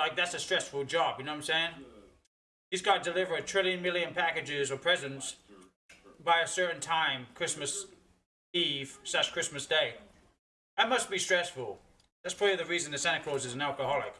like that's a stressful job. You know what I'm saying? He's got to deliver a trillion million packages or presents by a certain time, Christmas Eve slash Christmas Day. That must be stressful. That's probably the reason the Santa Claus is an alcoholic.